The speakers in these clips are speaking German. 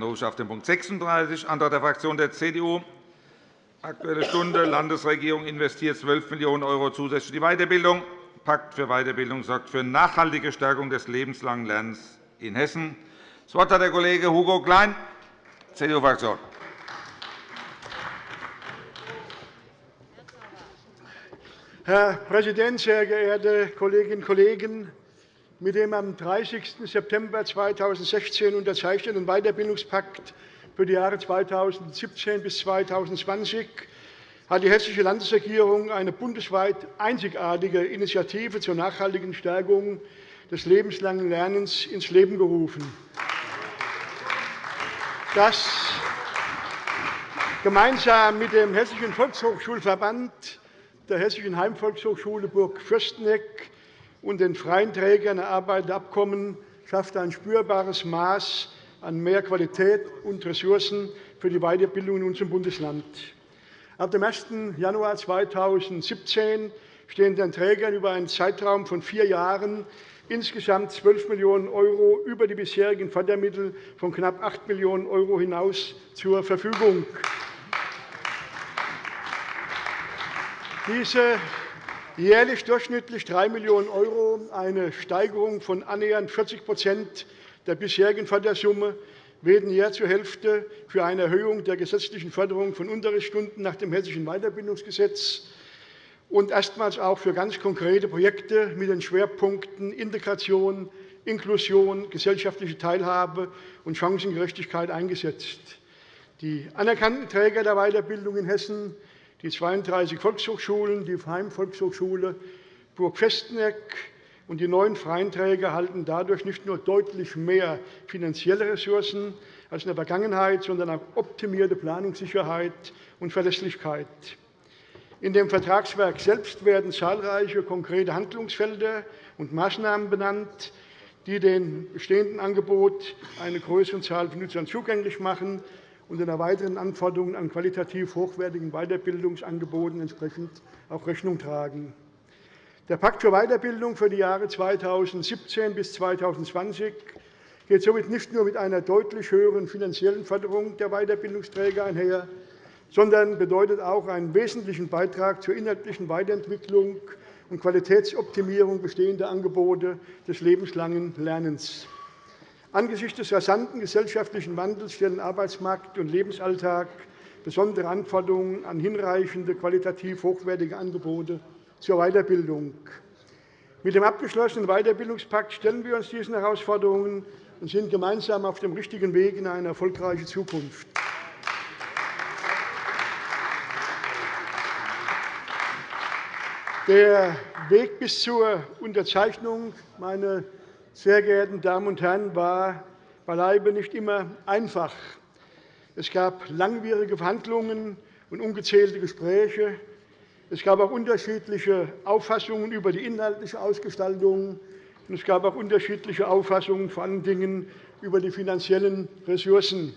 Rufe ich auf den Punkt 36, Antrag der Fraktion der CDU, Aktuelle Stunde, Landesregierung investiert 12 Millionen € zusätzlich in die Weiterbildung. Pakt für Weiterbildung sorgt für nachhaltige Stärkung des lebenslangen Lernens in Hessen. Das Wort hat der Kollege Hugo Klein, CDU-Fraktion. Herr Präsident, sehr geehrte Kolleginnen und Kollegen! Mit dem am 30. September 2016 unterzeichneten Weiterbildungspakt für die Jahre 2017 bis 2020 hat die Hessische Landesregierung eine bundesweit einzigartige Initiative zur nachhaltigen Stärkung des lebenslangen Lernens ins Leben gerufen. Das gemeinsam mit dem Hessischen Volkshochschulverband, der Hessischen Heimvolkshochschule Burg Fürsteneck und den freien Trägern erarbeitete Abkommen schafft ein spürbares Maß an mehr Qualität und Ressourcen für die Weiterbildung in unserem Bundesland. Ab dem 1. Januar 2017 stehen den Trägern über einen Zeitraum von vier Jahren insgesamt 12 Millionen € über die bisherigen Fördermittel von knapp 8 Millionen € hinaus zur Verfügung. Diese jährlich durchschnittlich 3 Millionen €, eine Steigerung von annähernd 40% der bisherigen Fördersumme werden jährlich zur Hälfte für eine Erhöhung der gesetzlichen Förderung von Unterrichtsstunden nach dem Hessischen Weiterbildungsgesetz und erstmals auch für ganz konkrete Projekte mit den Schwerpunkten Integration, Inklusion, gesellschaftliche Teilhabe und Chancengerechtigkeit eingesetzt. Die anerkannten Träger der Weiterbildung in Hessen, die 32 Volkshochschulen, die Heimvolkshochschule Burg-Festeneck, und die neuen freien Träger erhalten dadurch nicht nur deutlich mehr finanzielle Ressourcen als in der Vergangenheit, sondern auch optimierte Planungssicherheit und Verlässlichkeit. In dem Vertragswerk selbst werden zahlreiche konkrete Handlungsfelder und Maßnahmen benannt, die dem bestehenden Angebot eine größere Zahl von Nutzern zugänglich machen und den erweiterten Anforderungen an qualitativ hochwertigen Weiterbildungsangeboten entsprechend auch Rechnung tragen. Der Pakt für Weiterbildung für die Jahre 2017 bis 2020 geht somit nicht nur mit einer deutlich höheren finanziellen Förderung der Weiterbildungsträger einher, sondern bedeutet auch einen wesentlichen Beitrag zur inhaltlichen Weiterentwicklung und Qualitätsoptimierung bestehender Angebote des lebenslangen Lernens. Angesichts des rasanten gesellschaftlichen Wandels stellen Arbeitsmarkt und Lebensalltag besondere Anforderungen an hinreichende, qualitativ hochwertige Angebote zur Weiterbildung. Mit dem abgeschlossenen Weiterbildungspakt stellen wir uns diesen Herausforderungen und sind gemeinsam auf dem richtigen Weg in eine erfolgreiche Zukunft. Der Weg bis zur Unterzeichnung, meine sehr geehrten Damen und Herren, war beileibe nicht immer einfach. Es gab langwierige Verhandlungen und ungezählte Gespräche. Es gab auch unterschiedliche Auffassungen über die inhaltliche Ausgestaltung. Und es gab auch unterschiedliche Auffassungen, vor allen Dingen über die finanziellen Ressourcen.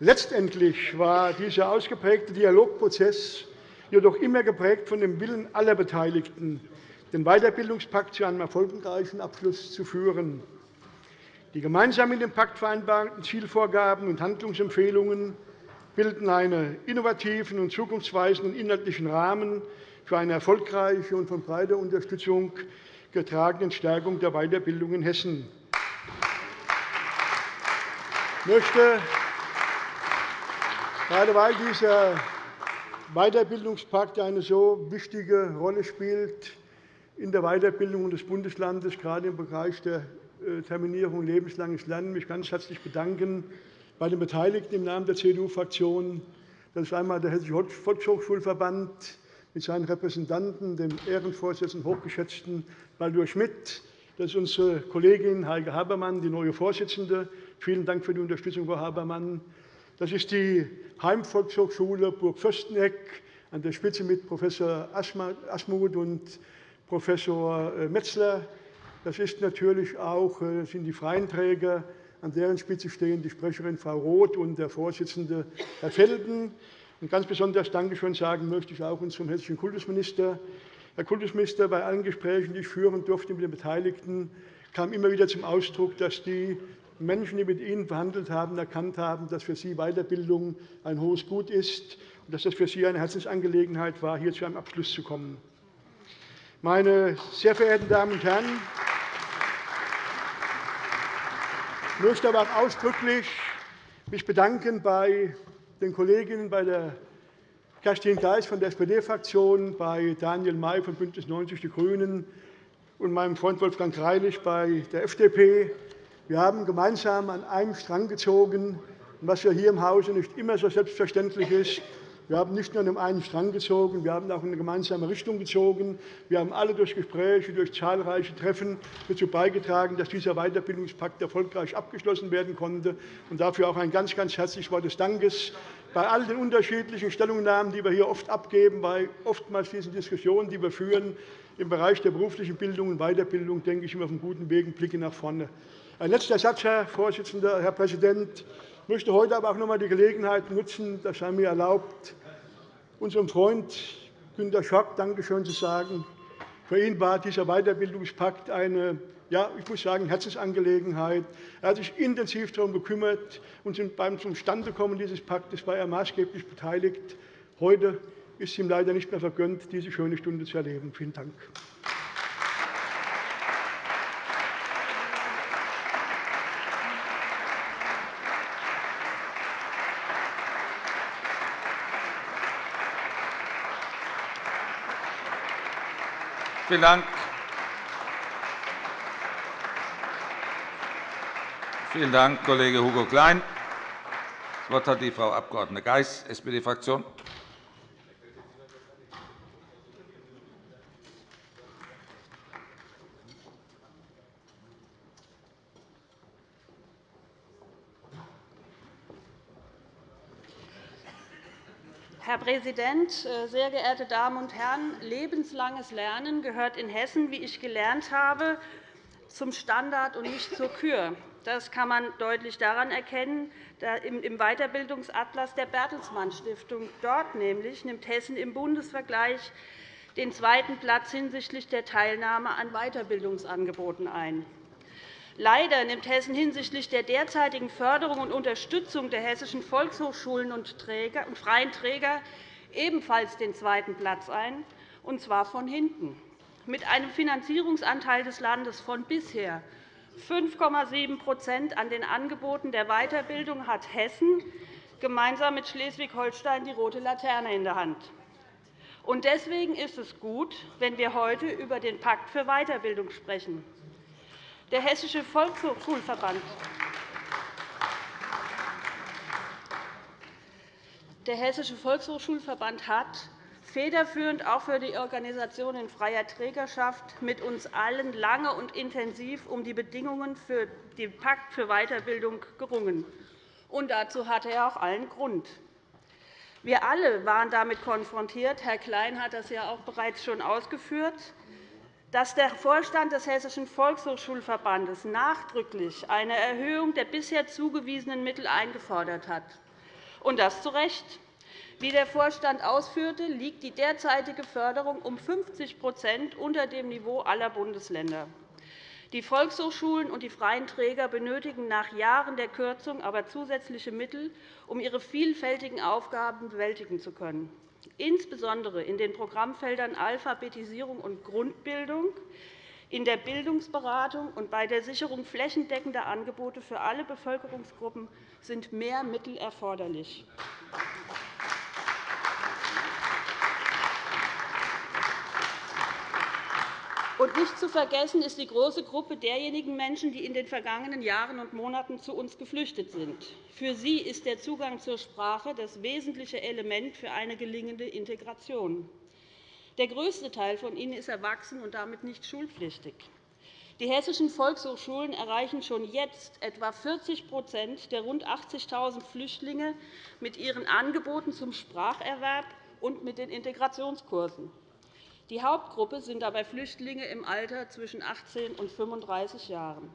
Letztendlich war dieser ausgeprägte Dialogprozess jedoch immer geprägt von dem Willen aller Beteiligten, den Weiterbildungspakt zu einem erfolgreichen Abschluss zu führen. Die gemeinsam in dem Pakt vereinbarten Zielvorgaben und Handlungsempfehlungen bilden einen innovativen und zukunftsweisenden inhaltlichen Rahmen für eine erfolgreiche und von breiter Unterstützung getragene Stärkung der Weiterbildung in Hessen. Ich möchte, gerade weil dieser Weiterbildungspakt eine so wichtige Rolle spielt in der Weiterbildung des Bundeslandes, gerade im Bereich der äh, Terminierung lebenslanges Lernen, mich ganz herzlich bedanken bei den Beteiligten im Namen der CDU-Fraktion. Das ist einmal der Hessische Volkshochschulverband mit seinen Repräsentanten, dem Ehrenvorsitzenden, hochgeschätzten Baldur Schmidt. Das ist unsere Kollegin Heike Habermann, die neue Vorsitzende. Vielen Dank für die Unterstützung, Frau Habermann. Das ist die Heimvolkshochschule Burg Fürsteneck an der Spitze mit Prof. Asmuth und Prof. Äh, Metzler. Das ist natürlich auch, äh, sind die freien Träger an deren Spitze stehen die Sprecherin Frau Roth und der Vorsitzende Herr Felden. Und ganz besonders Dankeschön sagen möchte ich auch unserem hessischen Kultusminister. Herr Kultusminister, bei allen Gesprächen, die ich führen durfte mit den Beteiligten, kam immer wieder zum Ausdruck, dass die Menschen, die mit Ihnen verhandelt haben, erkannt haben, dass für Sie Weiterbildung ein hohes Gut ist und dass es für Sie eine Herzensangelegenheit war, hier zu einem Abschluss zu kommen. Meine sehr verehrten Damen und Herren, ich möchte aber auch ausdrücklich mich bedanken bei den Kolleginnen bei der Kerstin Geis von der SPD-Fraktion, bei Daniel May von BÜNDNIS 90 die GRÜNEN und meinem Freund Wolfgang Greilich bei der FDP. Wir haben gemeinsam an einem Strang gezogen, was ja hier im Hause nicht immer so selbstverständlich ist. Wir haben nicht nur an einen Strang gezogen, wir haben auch in eine gemeinsame Richtung gezogen. Wir haben alle durch Gespräche, durch zahlreiche Treffen dazu beigetragen, dass dieser Weiterbildungspakt erfolgreich abgeschlossen werden konnte. Und dafür auch ein ganz, ganz herzliches Wort des Dankes bei all den unterschiedlichen Stellungnahmen, die wir hier oft abgeben, bei oftmals diesen Diskussionen, die wir führen im Bereich der beruflichen Bildung und Weiterbildung, denke ich, wir auf einem guten Weg und blicken nach vorne. Ein letzter Satz, Herr Vorsitzender, Herr Präsident. Ich möchte heute aber auch noch einmal die Gelegenheit nutzen, das sei mir erlaubt, unserem Freund Günter Schock Dankeschön zu sagen. Für ihn war dieser Weiterbildungspakt eine ja, ich muss sagen, Herzensangelegenheit. Er hat sich intensiv darum gekümmert, und beim Zustandekommen dieses Paktes war er maßgeblich beteiligt. Heute ist ihm leider nicht mehr vergönnt, diese schöne Stunde zu erleben. Vielen Dank. Vielen Dank. Vielen Dank, Kollege Hugo Klein. Das Wort hat die Frau Abg. Geis, SPD-Fraktion. Präsident, äh, sehr geehrte Damen und Herren! Lebenslanges Lernen gehört in Hessen, wie ich gelernt habe, zum Standard und nicht zur Kür. Das kann man deutlich daran erkennen, im Weiterbildungsatlas der Bertelsmann Stiftung. Dort nämlich nimmt Hessen im Bundesvergleich den zweiten Platz hinsichtlich der Teilnahme an Weiterbildungsangeboten ein. Leider nimmt Hessen hinsichtlich der derzeitigen Förderung und Unterstützung der hessischen Volkshochschulen und freien Träger ebenfalls den zweiten Platz ein, und zwar von hinten. Mit einem Finanzierungsanteil des Landes von bisher 5,7% an den Angeboten der Weiterbildung hat Hessen gemeinsam mit Schleswig-Holstein die rote Laterne in der Hand. Deswegen ist es gut, wenn wir heute über den Pakt für Weiterbildung sprechen. Der Hessische Volkshochschulverband Der Hessische Volkshochschulverband hat federführend auch für die Organisation in freier Trägerschaft mit uns allen lange und intensiv um die Bedingungen für den Pakt für Weiterbildung gerungen. Und dazu hatte er auch allen Grund. Wir alle waren damit konfrontiert. Herr Klein hat das ja auch bereits schon ausgeführt dass der Vorstand des Hessischen Volkshochschulverbandes nachdrücklich eine Erhöhung der bisher zugewiesenen Mittel eingefordert hat. Und das zu Recht. Wie der Vorstand ausführte, liegt die derzeitige Förderung um 50% unter dem Niveau aller Bundesländer. Die Volkshochschulen und die freien Träger benötigen nach Jahren der Kürzung aber zusätzliche Mittel, um ihre vielfältigen Aufgaben bewältigen zu können insbesondere in den Programmfeldern Alphabetisierung und Grundbildung, in der Bildungsberatung und bei der Sicherung flächendeckender Angebote für alle Bevölkerungsgruppen sind mehr Mittel erforderlich. Und nicht zu vergessen ist die große Gruppe derjenigen Menschen, die in den vergangenen Jahren und Monaten zu uns geflüchtet sind. Für sie ist der Zugang zur Sprache das wesentliche Element für eine gelingende Integration. Der größte Teil von ihnen ist erwachsen und damit nicht schulpflichtig. Die hessischen Volkshochschulen erreichen schon jetzt etwa 40% der rund 80.000 Flüchtlinge mit ihren Angeboten zum Spracherwerb und mit den Integrationskursen. Die Hauptgruppe sind dabei Flüchtlinge im Alter zwischen 18 und 35 Jahren.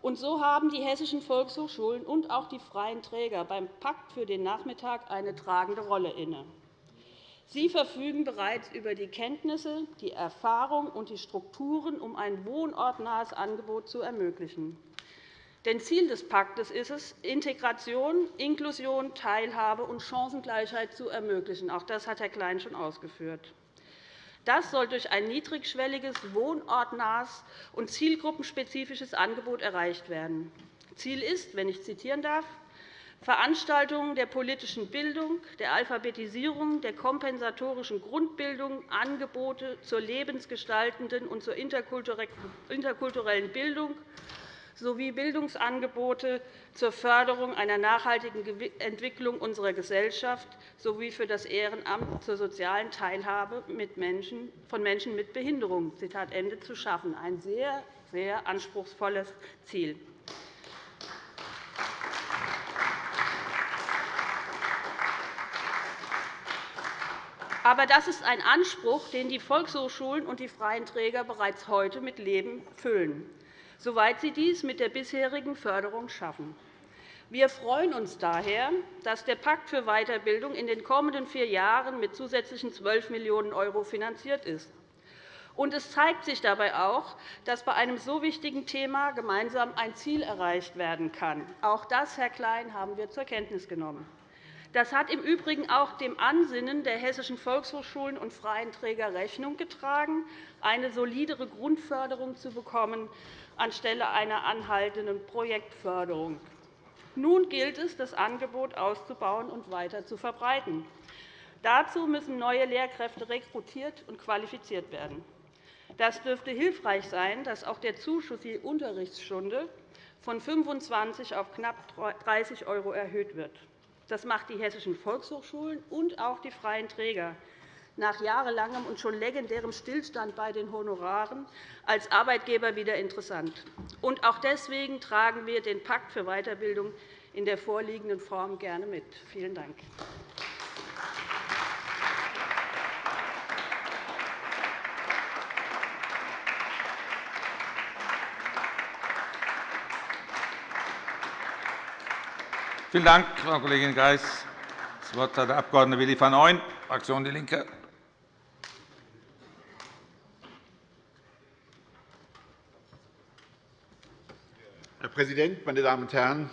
Und so haben die hessischen Volkshochschulen und auch die freien Träger beim Pakt für den Nachmittag eine tragende Rolle inne. Sie verfügen bereits über die Kenntnisse, die Erfahrung und die Strukturen, um ein wohnortnahes Angebot zu ermöglichen. Denn Ziel des Paktes ist es, Integration, Inklusion, Teilhabe und Chancengleichheit zu ermöglichen. Auch das hat Herr Klein schon ausgeführt. Das soll durch ein niedrigschwelliges, wohnortnahes und zielgruppenspezifisches Angebot erreicht werden. Ziel ist, wenn ich zitieren darf, Veranstaltungen der politischen Bildung, der Alphabetisierung, der kompensatorischen Grundbildung, Angebote zur lebensgestaltenden und zur interkulturellen Bildung sowie Bildungsangebote zur Förderung einer nachhaltigen Entwicklung unserer Gesellschaft sowie für das Ehrenamt zur sozialen Teilhabe von Menschen mit Behinderung zu schaffen. Ein sehr, sehr anspruchsvolles Ziel. Aber das ist ein Anspruch, den die Volkshochschulen und die freien Träger bereits heute mit Leben füllen, soweit sie dies mit der bisherigen Förderung schaffen. Wir freuen uns daher, dass der Pakt für Weiterbildung in den kommenden vier Jahren mit zusätzlichen 12 Millionen € finanziert ist. Und es zeigt sich dabei auch, dass bei einem so wichtigen Thema gemeinsam ein Ziel erreicht werden kann. Auch das, Herr Klein, haben wir zur Kenntnis genommen. Das hat im Übrigen auch dem Ansinnen der hessischen Volkshochschulen und freien Träger Rechnung getragen, eine solidere Grundförderung zu bekommen anstelle einer anhaltenden Projektförderung. Nun gilt es, das Angebot auszubauen und weiter zu verbreiten. Dazu müssen neue Lehrkräfte rekrutiert und qualifiziert werden. Das dürfte hilfreich sein, dass auch der Zuschuss je Unterrichtsstunde von 25 auf knapp 30 € erhöht wird. Das macht die hessischen Volkshochschulen und auch die freien Träger nach jahrelangem und schon legendärem Stillstand bei den Honoraren als Arbeitgeber wieder interessant. Und auch deswegen tragen wir den Pakt für Weiterbildung in der vorliegenden Form gerne mit. Vielen Dank. Vielen Dank, Frau Kollegin Geis. Das Wort hat der Abg. Willi van Ooyen, Fraktion DIE LINKE. Präsident, meine Damen und Herren!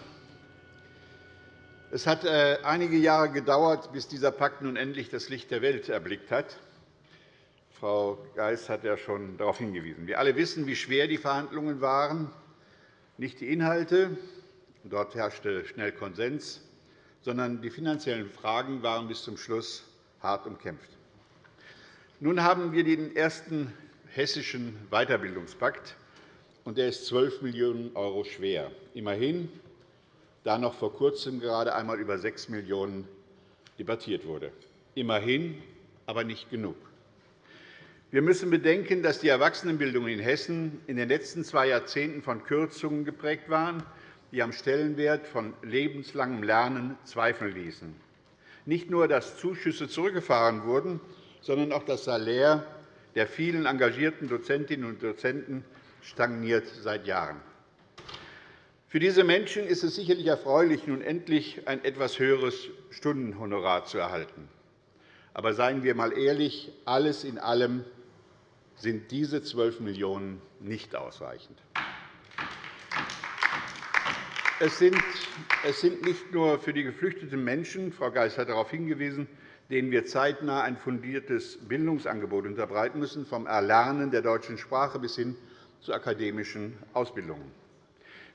Es hat äh, einige Jahre gedauert, bis dieser Pakt nun endlich das Licht der Welt erblickt hat. Frau Geis hat ja schon darauf hingewiesen. Wir alle wissen, wie schwer die Verhandlungen waren, nicht die Inhalte, Dort herrschte schnell Konsens, sondern die finanziellen Fragen waren bis zum Schluss hart umkämpft. Nun haben wir den ersten hessischen Weiterbildungspakt, und der ist 12 Millionen € schwer. Immerhin, da noch vor Kurzem gerade einmal über 6 Millionen € debattiert wurde. Immerhin, aber nicht genug. Wir müssen bedenken, dass die Erwachsenenbildung in Hessen in den letzten zwei Jahrzehnten von Kürzungen geprägt waren, die am Stellenwert von lebenslangem Lernen zweifeln ließen. Nicht nur, dass Zuschüsse zurückgefahren wurden, sondern auch das Salär der vielen engagierten Dozentinnen und Dozenten stagniert seit Jahren. Für diese Menschen ist es sicherlich erfreulich, nun endlich ein etwas höheres Stundenhonorar zu erhalten. Aber seien wir einmal ehrlich, alles in allem sind diese 12 Millionen € nicht ausreichend. Es sind, nicht nur für die geflüchteten Menschen, Frau Geis hat darauf hingewiesen, denen wir zeitnah ein fundiertes Bildungsangebot unterbreiten müssen, vom Erlernen der deutschen Sprache bis hin zu akademischen Ausbildungen.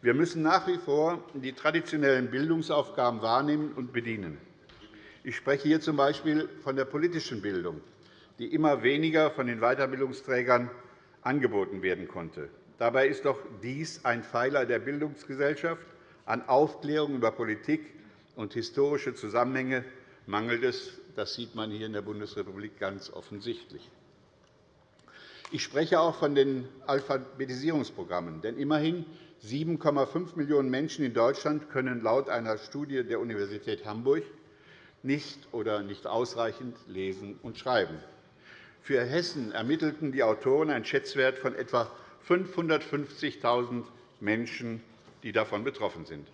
Wir müssen nach wie vor die traditionellen Bildungsaufgaben wahrnehmen und bedienen. Ich spreche hier z.B. von der politischen Bildung, die immer weniger von den Weiterbildungsträgern angeboten werden konnte. Dabei ist doch dies ein Pfeiler der Bildungsgesellschaft, an Aufklärung über Politik und historische Zusammenhänge mangelt es. Das sieht man hier in der Bundesrepublik ganz offensichtlich. Ich spreche auch von den Alphabetisierungsprogrammen. Denn immerhin 7,5 Millionen Menschen in Deutschland können laut einer Studie der Universität Hamburg nicht oder nicht ausreichend lesen und schreiben. Für Hessen ermittelten die Autoren einen Schätzwert von etwa 550.000 Menschen die davon betroffen sind.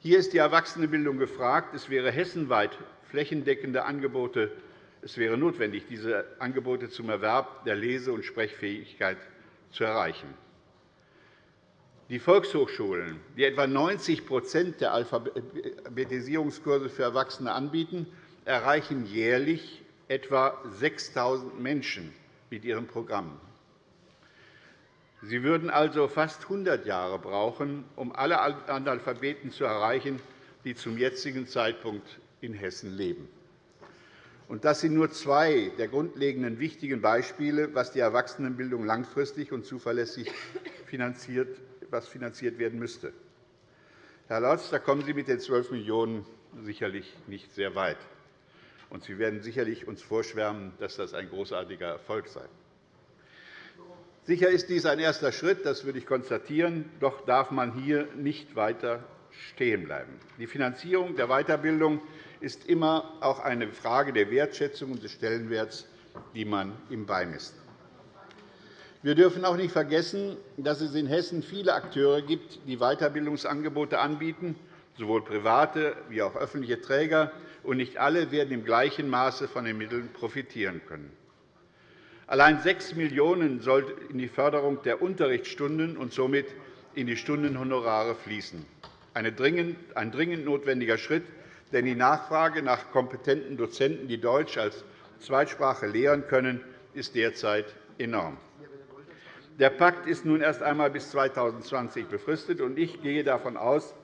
Hier ist die Erwachsenenbildung gefragt. Es wäre hessenweit flächendeckende Angebote es wäre notwendig, diese Angebote zum Erwerb der Lese- und Sprechfähigkeit zu erreichen. Die Volkshochschulen, die etwa 90% der Alphabetisierungskurse für Erwachsene anbieten, erreichen jährlich etwa 6.000 Menschen mit ihren Programmen. Sie würden also fast 100 Jahre brauchen, um alle Analphabeten zu erreichen, die zum jetzigen Zeitpunkt in Hessen leben. Das sind nur zwei der grundlegenden wichtigen Beispiele, was die Erwachsenenbildung langfristig und zuverlässig finanziert, was finanziert werden müsste. Herr Lorz, da kommen Sie mit den 12 Millionen € sicherlich nicht sehr weit. Und Sie werden sicherlich uns vorschwärmen, dass das ein großartiger Erfolg sei. Sicher ist dies ein erster Schritt, das würde ich konstatieren. Doch darf man hier nicht weiter stehen bleiben. Die Finanzierung der Weiterbildung ist immer auch eine Frage der Wertschätzung und des Stellenwerts, die man ihm beimisst. Wir dürfen auch nicht vergessen, dass es in Hessen viele Akteure gibt, die Weiterbildungsangebote anbieten, sowohl private wie auch öffentliche Träger, und nicht alle werden im gleichen Maße von den Mitteln profitieren können. Allein 6 Millionen € sollten in die Förderung der Unterrichtsstunden und somit in die Stundenhonorare fließen. Ein dringend notwendiger Schritt, denn die Nachfrage nach kompetenten Dozenten, die Deutsch als Zweitsprache lehren können, ist derzeit enorm. Der Pakt ist nun erst einmal bis 2020 befristet, und ich gehe davon aus,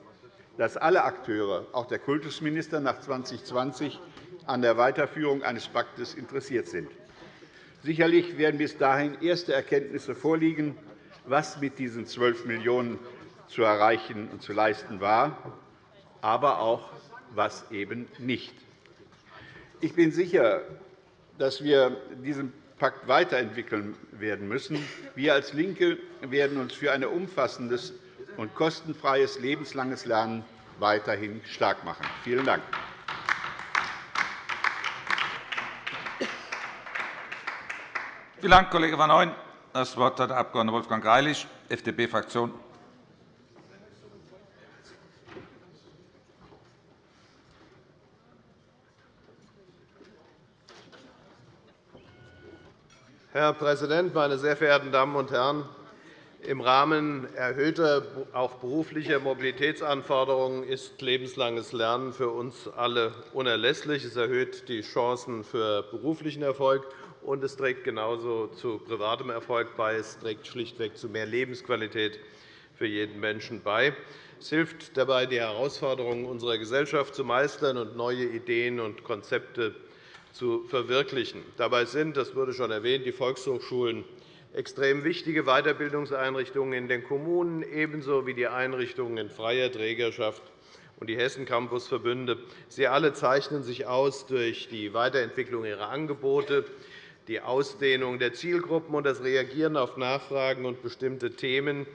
dass alle Akteure, auch der Kultusminister, nach 2020 an der Weiterführung eines Paktes interessiert sind. Sicherlich werden bis dahin erste Erkenntnisse vorliegen, was mit diesen 12 Millionen € zu erreichen und zu leisten war, aber auch was eben nicht. Ich bin sicher, dass wir diesen Pakt weiterentwickeln werden müssen. Wir als LINKE werden uns für ein umfassendes und kostenfreies lebenslanges Lernen weiterhin stark machen. Vielen Dank. Vielen Dank, Kollege van Ooyen. Das Wort hat der Abg. Wolfgang Greilich, FDP-Fraktion. Herr Präsident, meine sehr verehrten Damen und Herren! Im Rahmen erhöhter auch beruflicher Mobilitätsanforderungen ist lebenslanges Lernen für uns alle unerlässlich. Es erhöht die Chancen für beruflichen Erfolg, und es trägt genauso zu privatem Erfolg bei. Es trägt schlichtweg zu mehr Lebensqualität für jeden Menschen bei. Es hilft dabei, die Herausforderungen unserer Gesellschaft zu meistern und neue Ideen und Konzepte zu verwirklichen. Dabei sind, das wurde schon erwähnt, die Volkshochschulen extrem wichtige Weiterbildungseinrichtungen in den Kommunen, ebenso wie die Einrichtungen in freier Trägerschaft und die Hessen-Campus-Verbünde. Sie alle zeichnen sich aus durch die Weiterentwicklung ihrer Angebote, die Ausdehnung der Zielgruppen und das Reagieren auf Nachfragen und bestimmte Themen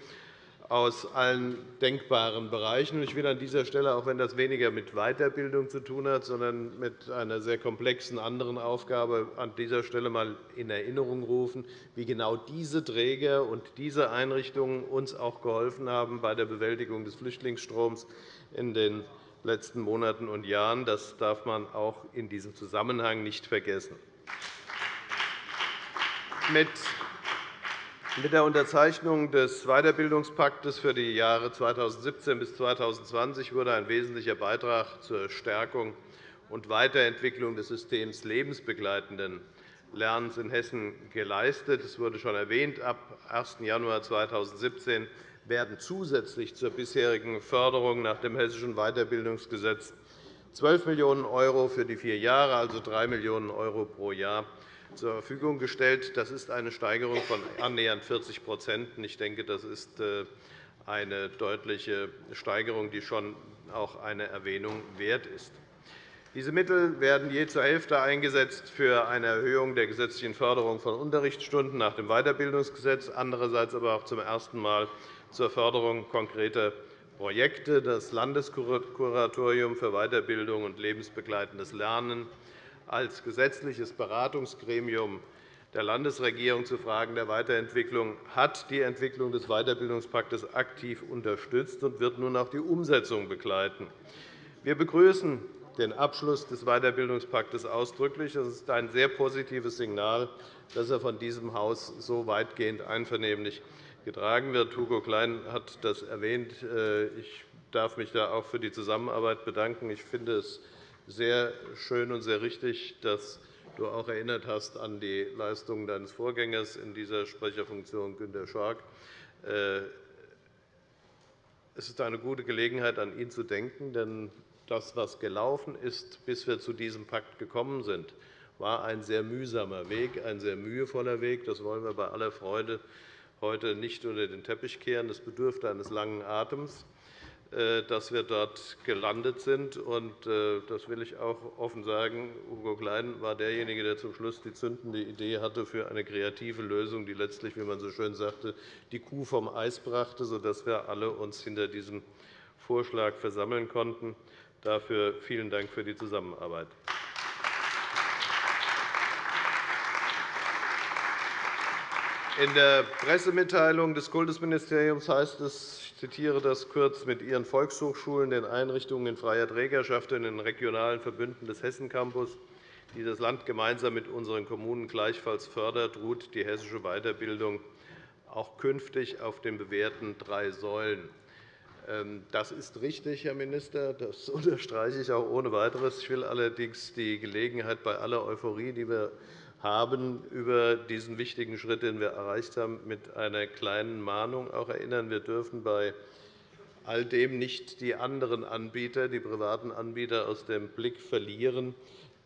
aus allen denkbaren Bereichen. Ich will an dieser Stelle, auch wenn das weniger mit Weiterbildung zu tun hat, sondern mit einer sehr komplexen anderen Aufgabe, an dieser Stelle einmal in Erinnerung rufen, wie genau diese Träger und diese Einrichtungen uns auch geholfen haben bei der Bewältigung des Flüchtlingsstroms in den letzten Monaten und Jahren. Das darf man auch in diesem Zusammenhang nicht vergessen. Mit mit der Unterzeichnung des Weiterbildungspakts für die Jahre 2017 bis 2020 wurde ein wesentlicher Beitrag zur Stärkung und Weiterentwicklung des Systems lebensbegleitenden Lernens in Hessen geleistet. Es wurde schon erwähnt, ab 1. Januar 2017 werden zusätzlich zur bisherigen Förderung nach dem Hessischen Weiterbildungsgesetz 12 Millionen € für die vier Jahre, also 3 Millionen € pro Jahr, zur Verfügung gestellt. Das ist eine Steigerung von annähernd 40% Ich denke, das ist äh, eine deutliche Steigerung, die schon auch eine Erwähnung wert ist. Diese Mittel werden je zur Hälfte eingesetzt für eine Erhöhung der gesetzlichen Förderung von Unterrichtsstunden nach dem Weiterbildungsgesetz, andererseits aber auch zum ersten Mal zur Förderung konkreter Projekte. Das Landeskuratorium für Weiterbildung und lebensbegleitendes Lernen als gesetzliches Beratungsgremium der Landesregierung zu Fragen der Weiterentwicklung hat die Entwicklung des Weiterbildungspakts aktiv unterstützt und wird nun auch die Umsetzung begleiten. Wir begrüßen den Abschluss des Weiterbildungspakts ausdrücklich. Es ist ein sehr positives Signal, dass er von diesem Haus so weitgehend einvernehmlich getragen wird. Hugo Klein hat das erwähnt. Ich darf mich da auch für die Zusammenarbeit bedanken. Ich finde es sehr schön und sehr richtig, dass du auch erinnert hast an die Leistungen deines Vorgängers in dieser Sprecherfunktion, Günter Schork. Äh, es ist eine gute Gelegenheit, an ihn zu denken, denn das, was gelaufen ist, bis wir zu diesem Pakt gekommen sind, war ein sehr mühsamer Weg, ein sehr mühevoller Weg. Das wollen wir bei aller Freude heute nicht unter den Teppich kehren. Das bedürfte eines langen Atems. Äh, dass wir dort gelandet sind. Äh, das will ich auch offen sagen. Hugo Klein war derjenige, der zum Schluss die zündende Idee hatte für eine kreative Lösung, die letztlich, wie man so schön sagte, die Kuh vom Eis brachte, sodass wir alle uns hinter diesem Vorschlag versammeln konnten. Dafür vielen Dank für die Zusammenarbeit. In der Pressemitteilung des Kultusministeriums heißt es, ich zitiere das kurz, mit ihren Volkshochschulen, den Einrichtungen in freier Trägerschaft und den regionalen Verbünden des Hessen-Campus, die das Land gemeinsam mit unseren Kommunen gleichfalls fördert, ruht die hessische Weiterbildung auch künftig auf den bewährten drei Säulen. Ähm, das ist richtig, Herr Minister. Das unterstreiche ich auch ohne weiteres. Ich will allerdings die Gelegenheit bei aller Euphorie, die wir haben über diesen wichtigen Schritt, den wir erreicht haben, mit einer kleinen Mahnung auch erinnern. Wir dürfen bei all dem nicht die anderen Anbieter, die privaten Anbieter aus dem Blick verlieren,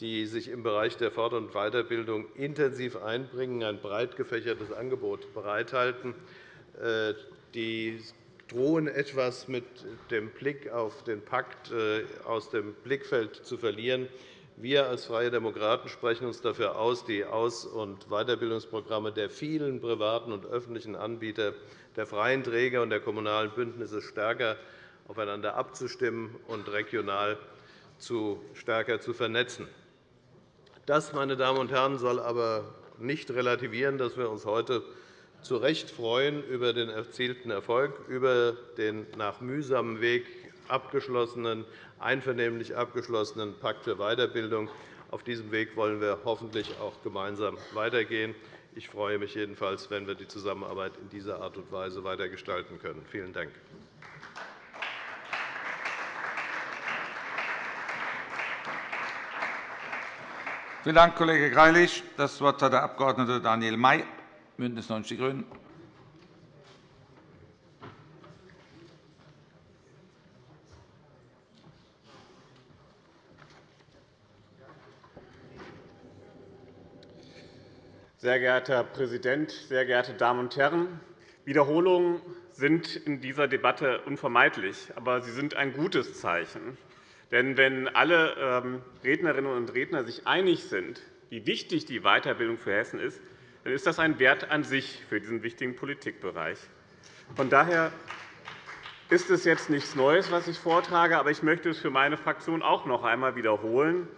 die sich im Bereich der Fort- und Weiterbildung intensiv einbringen, ein breit gefächertes Angebot bereithalten. Äh, die drohen etwas mit dem Blick auf den Pakt äh, aus dem Blickfeld zu verlieren. Wir als Freie Demokraten sprechen uns dafür aus, die Aus- und Weiterbildungsprogramme der vielen privaten und öffentlichen Anbieter, der freien Träger und der kommunalen Bündnisse stärker aufeinander abzustimmen und regional stärker zu vernetzen. Das, meine Damen und Herren, soll aber nicht relativieren, dass wir uns heute zu Recht freuen über den erzielten Erfolg, über den nach mühsamem Weg abgeschlossenen, einvernehmlich abgeschlossenen Pakt für Weiterbildung. Auf diesem Weg wollen wir hoffentlich auch gemeinsam weitergehen. Ich freue mich jedenfalls, wenn wir die Zusammenarbeit in dieser Art und Weise weitergestalten können. Vielen Dank. Vielen Dank, Kollege Greilich. Das Wort hat der Abg. Daniel May, BÜNDNIS 90 die GRÜNEN. Sehr geehrter Herr Präsident, sehr geehrte Damen und Herren! Wiederholungen sind in dieser Debatte unvermeidlich, aber sie sind ein gutes Zeichen. Denn wenn alle ähm, Rednerinnen und Redner sich einig sind, wie wichtig die Weiterbildung für Hessen ist, dann ist das ein Wert an sich für diesen wichtigen Politikbereich. Von daher ist es jetzt nichts Neues, was ich vortrage, aber ich möchte es für meine Fraktion auch noch einmal wiederholen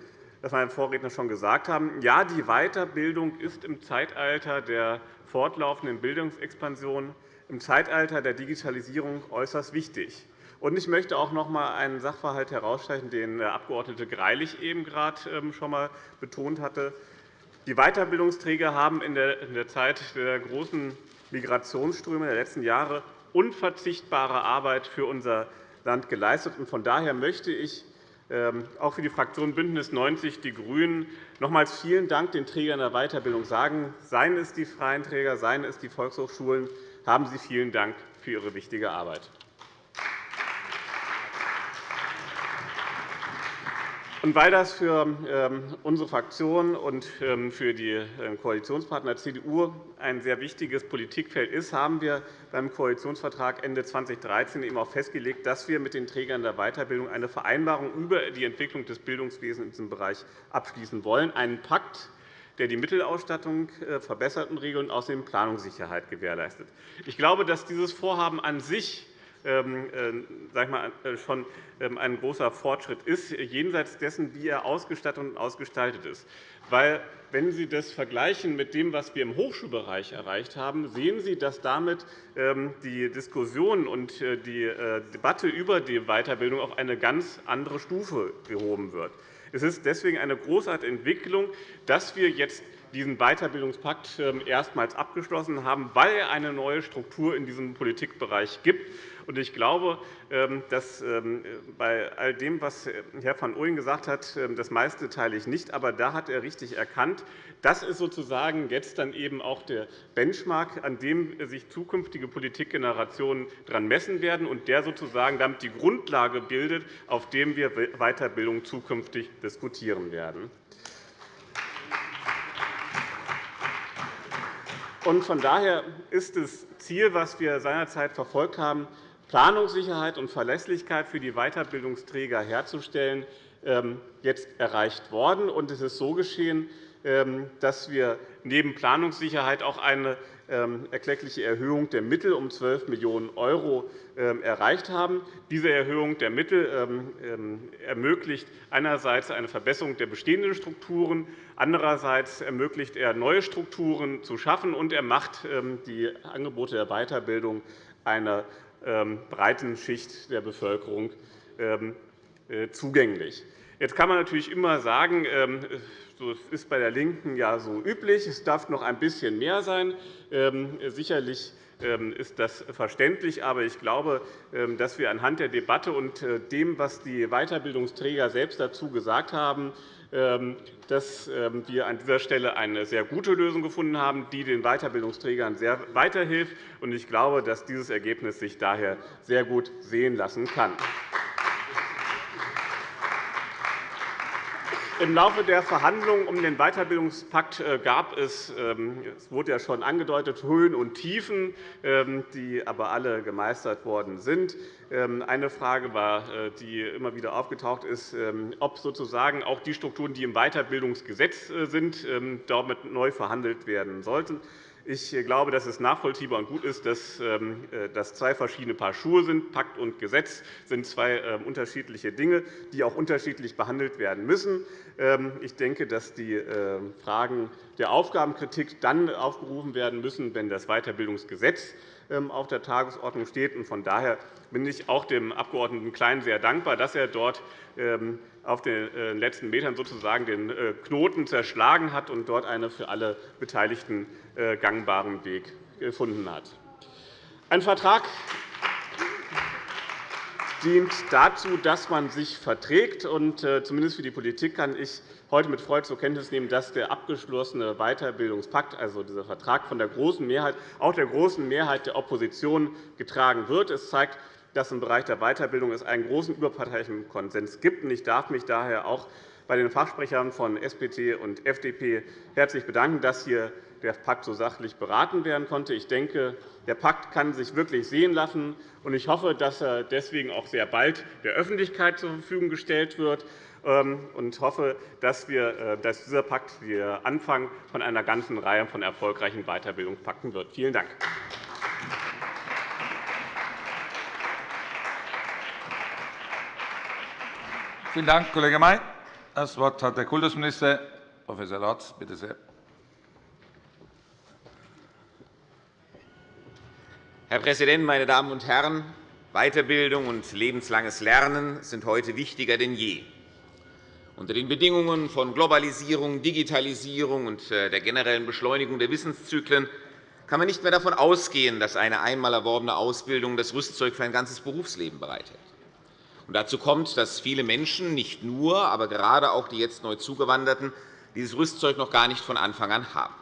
das meine Vorredner schon gesagt haben. Ja, die Weiterbildung ist im Zeitalter der fortlaufenden Bildungsexpansion, im Zeitalter der Digitalisierung äußerst wichtig. Ich möchte auch noch einmal einen Sachverhalt herausstreichen, den der Abg. Greilich eben gerade ähm, schon einmal betont hatte. Die Weiterbildungsträger haben in der Zeit der großen Migrationsströme der letzten Jahre unverzichtbare Arbeit für unser Land geleistet. Von daher möchte ich auch für die Fraktion BÜNDNIS 90 die GRÜNEN nochmals vielen Dank den Trägern der Weiterbildung sagen. Seien es die freien Träger, seien es die Volkshochschulen, haben Sie vielen Dank für Ihre wichtige Arbeit. Und weil das für ähm, unsere Fraktion und ähm, für die ähm, Koalitionspartner CDU ein sehr wichtiges Politikfeld ist, haben wir beim Koalitionsvertrag Ende 2013 eben auch festgelegt, dass wir mit den Trägern der Weiterbildung eine Vereinbarung über die Entwicklung des Bildungswesens in diesem Bereich abschließen wollen, einen Pakt, der die Mittelausstattung äh, verbessert und und außerdem Planungssicherheit gewährleistet. Ich glaube, dass dieses Vorhaben an sich sag mal, äh, schon ähm, ein großer Fortschritt ist, jenseits dessen, wie er ausgestattet und ausgestaltet ist. Weil, wenn Sie das vergleichen mit dem, was wir im Hochschulbereich erreicht haben, sehen Sie, dass damit ähm, die Diskussion und äh, die Debatte über die Weiterbildung auf eine ganz andere Stufe gehoben wird. Es ist deswegen eine großartige Entwicklung, dass wir jetzt diesen Weiterbildungspakt ähm, erstmals abgeschlossen haben, weil er eine neue Struktur in diesem Politikbereich gibt. Ich glaube, ähm, dass ähm, bei all dem, was Herr van Ooyen gesagt hat, das meiste teile ich nicht. Aber da hat er richtig erkannt, das ist sozusagen jetzt dann eben auch der Benchmark, an dem sich zukünftige Politikgenerationen daran messen werden und der sozusagen damit die Grundlage bildet, auf dem wir Weiterbildung zukünftig diskutieren werden. Von daher ist das Ziel, das wir seinerzeit verfolgt haben, Planungssicherheit und Verlässlichkeit für die Weiterbildungsträger herzustellen, ähm, jetzt erreicht worden. Es ist so geschehen, ähm, dass wir neben Planungssicherheit auch eine erkleckliche Erhöhung der Mittel um 12 Millionen € erreicht haben. Diese Erhöhung der Mittel ermöglicht einerseits eine Verbesserung der bestehenden Strukturen, andererseits ermöglicht er, neue Strukturen zu schaffen, und er macht die Angebote der Weiterbildung einer breiten Schicht der Bevölkerung äh, zugänglich. Jetzt kann man natürlich immer sagen, das ist bei der LINKEN ja so üblich. Es darf noch ein bisschen mehr sein. Ähm, sicherlich ähm, ist das verständlich. Aber ich glaube, ähm, dass wir anhand der Debatte und äh, dem, was die Weiterbildungsträger selbst dazu gesagt haben, dass wir an dieser Stelle eine sehr gute Lösung gefunden haben, die den Weiterbildungsträgern sehr weiterhilft. Ich glaube, dass dieses Ergebnis sich daher sehr gut sehen lassen kann. Im Laufe der Verhandlungen um den Weiterbildungspakt äh, gab es, ähm, es wurde ja schon angedeutet, Höhen und Tiefen, ähm, die aber alle gemeistert worden sind. Ähm, eine Frage war, äh, die immer wieder aufgetaucht ist, ob sozusagen auch die Strukturen, die im Weiterbildungsgesetz äh, sind, damit neu verhandelt werden sollten. Ich glaube, dass es nachvollziehbar und gut ist, dass ähm, äh, das zwei verschiedene Paar Schuhe sind. Pakt und Gesetz sind zwei ähm, unterschiedliche Dinge, die auch unterschiedlich behandelt werden müssen. Ähm, ich denke, dass die Fragen der Aufgabenkritik dann aufgerufen werden müssen, wenn das Weiterbildungsgesetz auf der Tagesordnung steht. Von daher bin ich auch dem Abg. Klein sehr dankbar, dass er dort auf den äh, letzten Metern sozusagen den äh, Knoten zerschlagen hat und dort einen für alle Beteiligten äh, gangbaren Weg gefunden hat. Ein Vertrag dient dazu, dass man sich verträgt. Zumindest für die Politik kann ich heute mit Freude zur Kenntnis nehmen, dass der abgeschlossene Weiterbildungspakt, also dieser Vertrag von der großen Mehrheit, auch der großen Mehrheit der Opposition getragen wird. Es zeigt, dass es im Bereich der Weiterbildung einen großen überparteilichen Konsens gibt. Ich darf mich daher auch bei den Fachsprechern von SPD und FDP herzlich bedanken, dass hier der Pakt so sachlich beraten werden konnte. Ich denke, der Pakt kann sich wirklich sehen lassen. und Ich hoffe, dass er deswegen auch sehr bald der Öffentlichkeit zur Verfügung gestellt wird und hoffe, dass, wir, äh, dass dieser Pakt der Anfang von einer ganzen Reihe von erfolgreichen Weiterbildungspakten wird. Vielen Dank. Vielen Dank, Kollege May. Das Wort hat der Kultusminister, Prof. Lorz. Bitte sehr. Herr Präsident, meine Damen und Herren! Weiterbildung und lebenslanges Lernen sind heute wichtiger denn je. Unter den Bedingungen von Globalisierung, Digitalisierung und äh, der generellen Beschleunigung der Wissenszyklen kann man nicht mehr davon ausgehen, dass eine einmal erworbene Ausbildung das Rüstzeug für ein ganzes Berufsleben bereithält. Und dazu kommt, dass viele Menschen, nicht nur, aber gerade auch die jetzt neu Zugewanderten, dieses Rüstzeug noch gar nicht von Anfang an haben.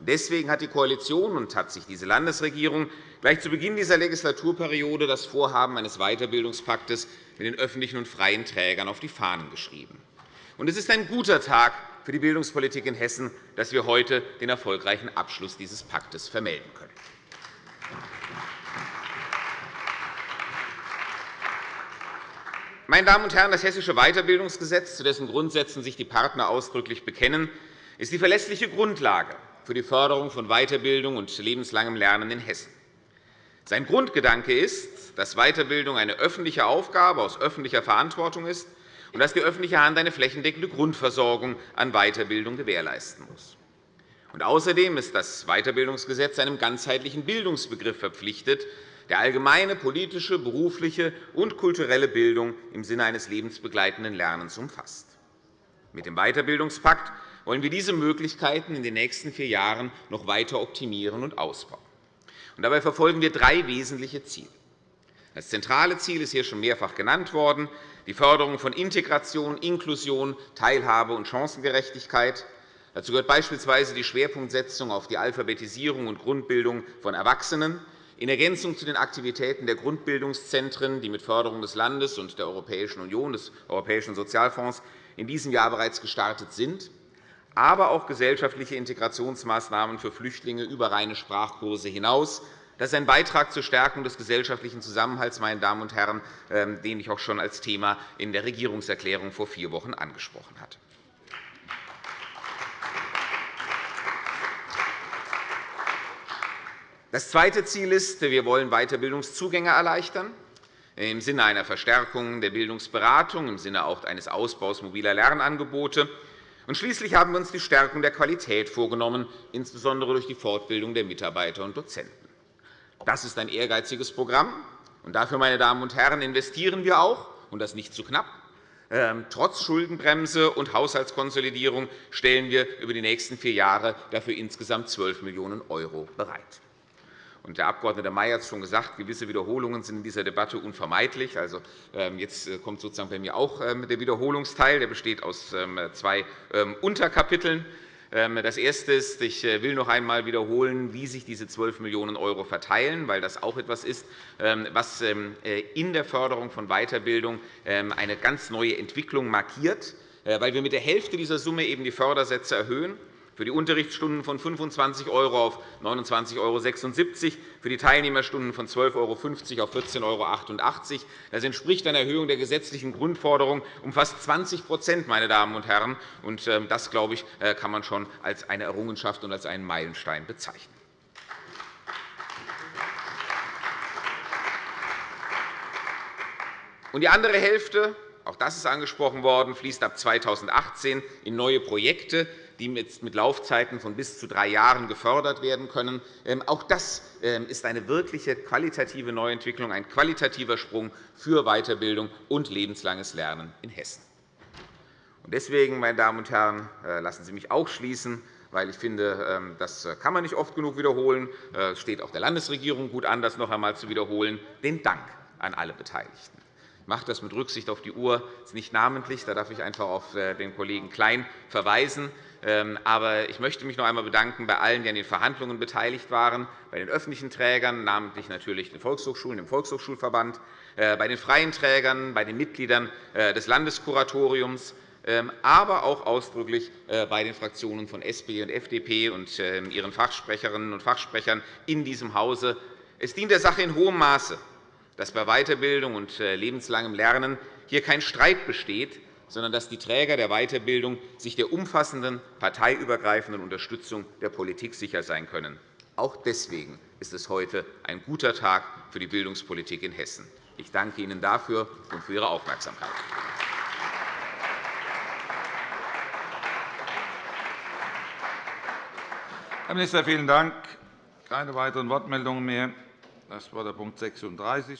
Deswegen hat die Koalition und hat sich diese Landesregierung gleich zu Beginn dieser Legislaturperiode das Vorhaben eines Weiterbildungspaktes mit den öffentlichen und freien Trägern auf die Fahnen geschrieben. Es ist ein guter Tag für die Bildungspolitik in Hessen, dass wir heute den erfolgreichen Abschluss dieses Paktes vermelden können. Meine Damen und Herren, das Hessische Weiterbildungsgesetz, zu dessen Grundsätzen sich die Partner ausdrücklich bekennen, ist die verlässliche Grundlage für die Förderung von Weiterbildung und lebenslangem Lernen in Hessen. Sein Grundgedanke ist, dass Weiterbildung eine öffentliche Aufgabe aus öffentlicher Verantwortung ist und dass die öffentliche Hand eine flächendeckende Grundversorgung an Weiterbildung gewährleisten muss. außerdem ist das Weiterbildungsgesetz einem ganzheitlichen Bildungsbegriff verpflichtet, der allgemeine politische, berufliche und kulturelle Bildung im Sinne eines lebensbegleitenden Lernens umfasst. Mit dem Weiterbildungspakt wollen wir diese Möglichkeiten in den nächsten vier Jahren noch weiter optimieren und ausbauen. Dabei verfolgen wir drei wesentliche Ziele. Das zentrale Ziel ist hier schon mehrfach genannt worden, die Förderung von Integration, Inklusion, Teilhabe und Chancengerechtigkeit. Dazu gehört beispielsweise die Schwerpunktsetzung auf die Alphabetisierung und Grundbildung von Erwachsenen in Ergänzung zu den Aktivitäten der Grundbildungszentren, die mit Förderung des Landes und der Europäischen Union, des Europäischen Sozialfonds, in diesem Jahr bereits gestartet sind, aber auch gesellschaftliche Integrationsmaßnahmen für Flüchtlinge über reine Sprachkurse hinaus, das ist ein Beitrag zur Stärkung des gesellschaftlichen Zusammenhalts, meine Damen und Herren, ähm, den ich auch schon als Thema in der Regierungserklärung vor vier Wochen angesprochen hatte. Das zweite Ziel ist, wir wollen Weiterbildungszugänge erleichtern im Sinne einer Verstärkung der Bildungsberatung, im Sinne auch eines Ausbaus mobiler Lernangebote. Und schließlich haben wir uns die Stärkung der Qualität vorgenommen, insbesondere durch die Fortbildung der Mitarbeiter und Dozenten. Das ist ein ehrgeiziges Programm. Und dafür, meine Damen und Herren, investieren wir auch, und das nicht zu knapp. Ähm, trotz Schuldenbremse und Haushaltskonsolidierung stellen wir über die nächsten vier Jahre dafür insgesamt 12 Millionen € bereit. Der Abg. May hat es schon gesagt, gewisse Wiederholungen sind in dieser Debatte unvermeidlich. Also, ähm, jetzt äh, kommt sozusagen bei mir auch ähm, der Wiederholungsteil. Der besteht aus zwei Unterkapiteln. Ähm, das Erste ist, ich äh, will noch einmal wiederholen, wie sich diese 12 Millionen € verteilen, weil das auch etwas ist, ähm, was ähm, äh, in der Förderung von Weiterbildung eine ganz neue Entwicklung markiert, weil wir mit der Hälfte dieser Summe eben die Fördersätze erhöhen für die Unterrichtsstunden von 25 € auf 29,76 €, für die Teilnehmerstunden von 12,50 € auf 14,88 €. Das entspricht einer Erhöhung der gesetzlichen Grundforderung um fast 20 meine Damen und Herren. Ähm, das, glaube ich, äh, kann man schon als eine Errungenschaft und als einen Meilenstein bezeichnen. Die andere Hälfte auch das ist angesprochen worden, fließt ab 2018 in neue Projekte, die mit Laufzeiten von bis zu drei Jahren gefördert werden können. Ähm, auch das ähm, ist eine wirkliche qualitative Neuentwicklung, ein qualitativer Sprung für Weiterbildung und lebenslanges Lernen in Hessen. Deswegen, meine Damen und Herren, äh, lassen Sie mich auch schließen, weil ich finde, ähm, das kann man nicht oft genug wiederholen. Äh, es steht auch der Landesregierung gut an, das noch einmal zu wiederholen. Den Dank an alle Beteiligten. Ich mache das mit Rücksicht auf die Uhr ist nicht namentlich. Da darf ich einfach auf äh, den Kollegen Klein verweisen. Ähm, aber ich möchte mich noch einmal bedanken bei allen, die an den Verhandlungen beteiligt waren, bei den öffentlichen Trägern, namentlich natürlich den Volkshochschulen, dem Volkshochschulverband, äh, bei den freien Trägern, bei den Mitgliedern äh, des Landeskuratoriums, ähm, aber auch ausdrücklich bei den Fraktionen von SPD und FDP und ähm, ihren Fachsprecherinnen und Fachsprechern in diesem Hause. Es dient der Sache in hohem Maße, dass bei Weiterbildung und lebenslangem Lernen hier kein Streit besteht, sondern dass die Träger der Weiterbildung sich der umfassenden parteiübergreifenden Unterstützung der Politik sicher sein können. Auch deswegen ist es heute ein guter Tag für die Bildungspolitik in Hessen. Ich danke Ihnen dafür und für Ihre Aufmerksamkeit. Herr Minister, vielen Dank. Keine weiteren Wortmeldungen mehr. Das war der Punkt 36.